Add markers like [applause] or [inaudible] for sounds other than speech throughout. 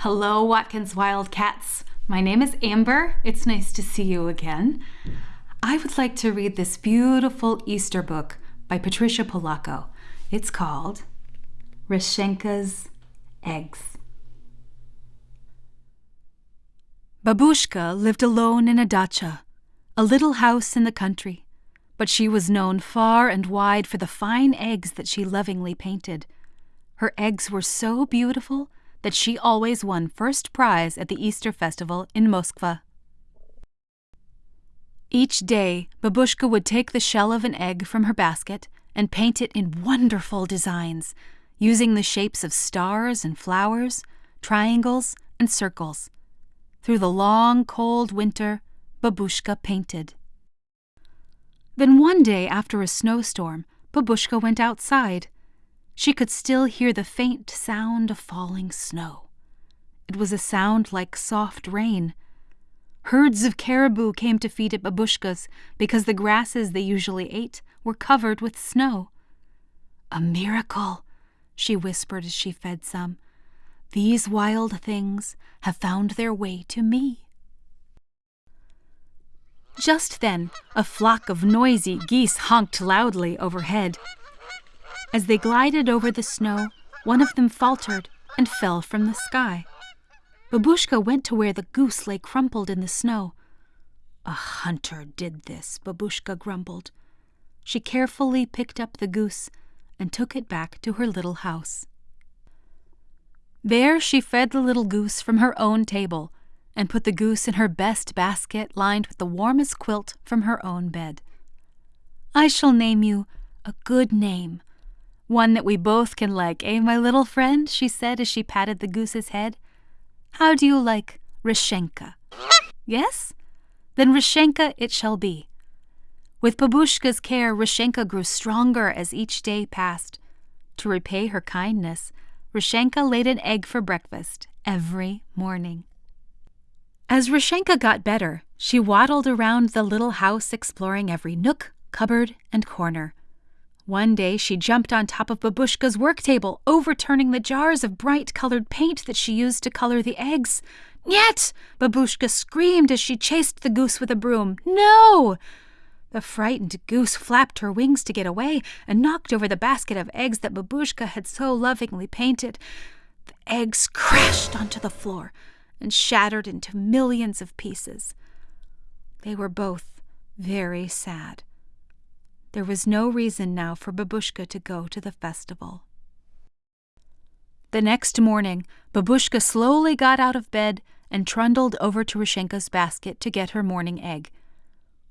Hello, Watkins Wildcats. My name is Amber. It's nice to see you again. I would like to read this beautiful Easter book by Patricia Polacco. It's called Rechenka's Eggs. Babushka lived alone in a dacha, a little house in the country, but she was known far and wide for the fine eggs that she lovingly painted. Her eggs were so beautiful that she always won first prize at the Easter festival in Moskva. Each day, Babushka would take the shell of an egg from her basket and paint it in wonderful designs, using the shapes of stars and flowers, triangles and circles. Through the long, cold winter, Babushka painted. Then one day after a snowstorm, Babushka went outside she could still hear the faint sound of falling snow. It was a sound like soft rain. Herds of caribou came to feed at babushkas because the grasses they usually ate were covered with snow. A miracle, she whispered as she fed some. These wild things have found their way to me. Just then, a flock of noisy geese honked loudly overhead. As they glided over the snow, one of them faltered and fell from the sky. Babushka went to where the goose lay crumpled in the snow. A hunter did this, Babushka grumbled. She carefully picked up the goose and took it back to her little house. There she fed the little goose from her own table and put the goose in her best basket lined with the warmest quilt from her own bed. I shall name you a good name, one that we both can like, eh, my little friend? she said as she patted the goose's head. How do you like Rechenka? yes? Then Rechenka it shall be. With Babushka's care, Rechenka grew stronger as each day passed. To repay her kindness, Rechenka laid an egg for breakfast every morning. As Rechenka got better, she waddled around the little house exploring every nook, cupboard, and corner. One day she jumped on top of Babushka's work table, overturning the jars of bright colored paint that she used to color the eggs. Yet! Babushka screamed as she chased the goose with a broom. No! The frightened goose flapped her wings to get away and knocked over the basket of eggs that Babushka had so lovingly painted. The eggs crashed onto the floor and shattered into millions of pieces. They were both very sad. There was no reason now for Babushka to go to the festival. The next morning, Babushka slowly got out of bed and trundled over to Rechenka's basket to get her morning egg.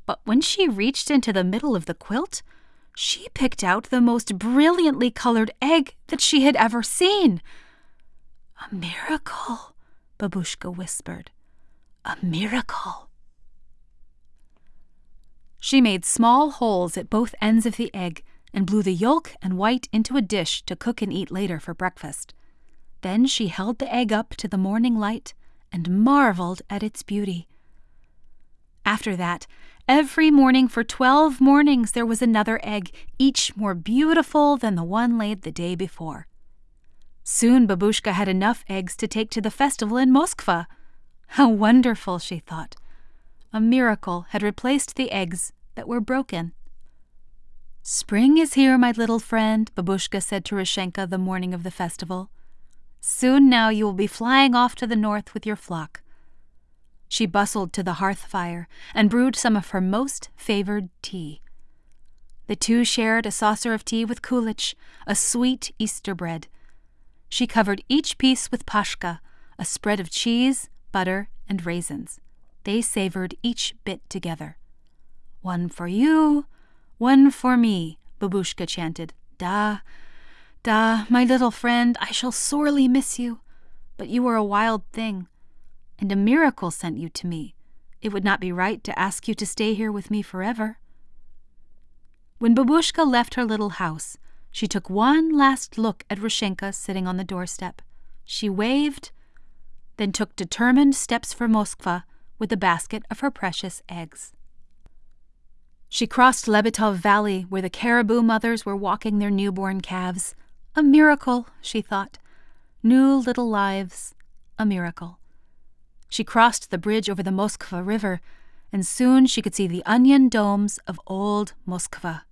But when she reached into the middle of the quilt, she picked out the most brilliantly colored egg that she had ever seen. A miracle, Babushka whispered. A miracle. She made small holes at both ends of the egg and blew the yolk and white into a dish to cook and eat later for breakfast. Then she held the egg up to the morning light and marveled at its beauty. After that, every morning for twelve mornings there was another egg, each more beautiful than the one laid the day before. Soon Babushka had enough eggs to take to the festival in Moskva. How wonderful, she thought. A miracle had replaced the eggs that were broken. Spring is here, my little friend, Babushka said to Rechenka the morning of the festival. Soon now you will be flying off to the north with your flock. She bustled to the hearth fire and brewed some of her most favored tea. The two shared a saucer of tea with kulich, a sweet Easter bread. She covered each piece with pashka, a spread of cheese, butter, and raisins. They savored each bit together. One for you, one for me, Babushka chanted. Da, da, my little friend, I shall sorely miss you. But you are a wild thing, and a miracle sent you to me. It would not be right to ask you to stay here with me forever. When Babushka left her little house, she took one last look at Rechenka sitting on the doorstep. She waved, then took determined steps for Moskva with the basket of her precious eggs. She crossed Lebetov Valley, where the caribou mothers were walking their newborn calves. A miracle, she thought. New little lives, a miracle. She crossed the bridge over the Moskva River, and soon she could see the onion domes of old Moskva.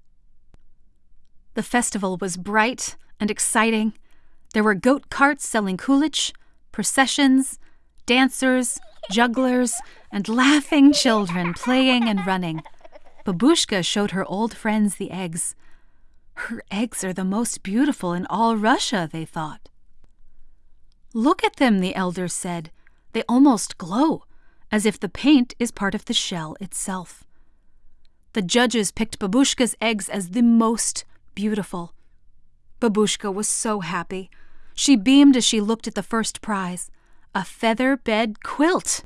The festival was bright and exciting. There were goat carts selling kulich, processions, dancers, jugglers, and laughing children playing and running. Babushka showed her old friends the eggs. Her eggs are the most beautiful in all Russia, they thought. Look at them, the elders said. They almost glow, as if the paint is part of the shell itself. The judges picked Babushka's eggs as the most beautiful. Babushka was so happy. She beamed as she looked at the first prize a feather bed quilt.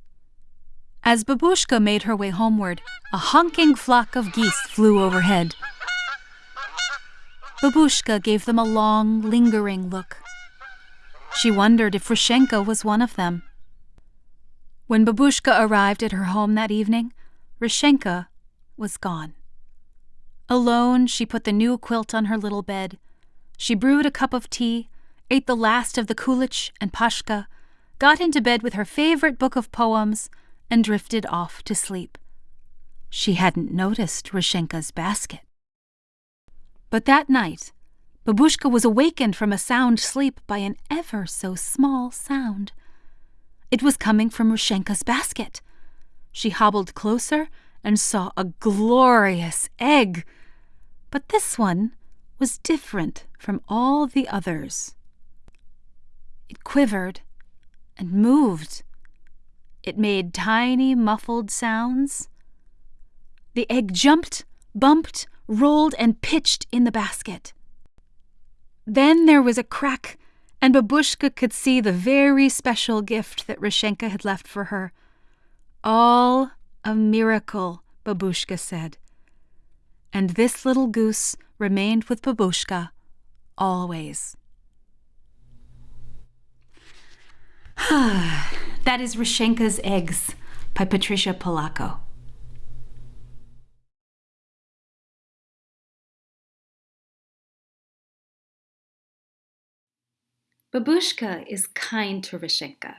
As Babushka made her way homeward, a honking flock of geese flew overhead. Babushka gave them a long, lingering look. She wondered if Rechenka was one of them. When Babushka arrived at her home that evening, Rechenka was gone. Alone, she put the new quilt on her little bed. She brewed a cup of tea, ate the last of the kulich and pashka, got into bed with her favorite book of poems, and drifted off to sleep. She hadn't noticed Rechenka's basket. But that night, Babushka was awakened from a sound sleep by an ever so small sound. It was coming from Rechenka's basket. She hobbled closer and saw a glorious egg. But this one was different from all the others. It quivered and moved. It made tiny, muffled sounds. The egg jumped, bumped, rolled, and pitched in the basket. Then there was a crack, and Babushka could see the very special gift that Rechenka had left for her. All a miracle, Babushka said. And this little goose remained with Babushka always. [sighs] that is Rechenka's Eggs by Patricia Polacco. Babushka is kind to Rechenka.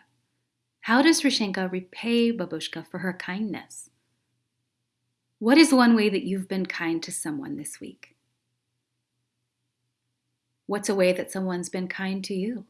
How does Rechenka repay Babushka for her kindness? What is one way that you've been kind to someone this week? What's a way that someone's been kind to you?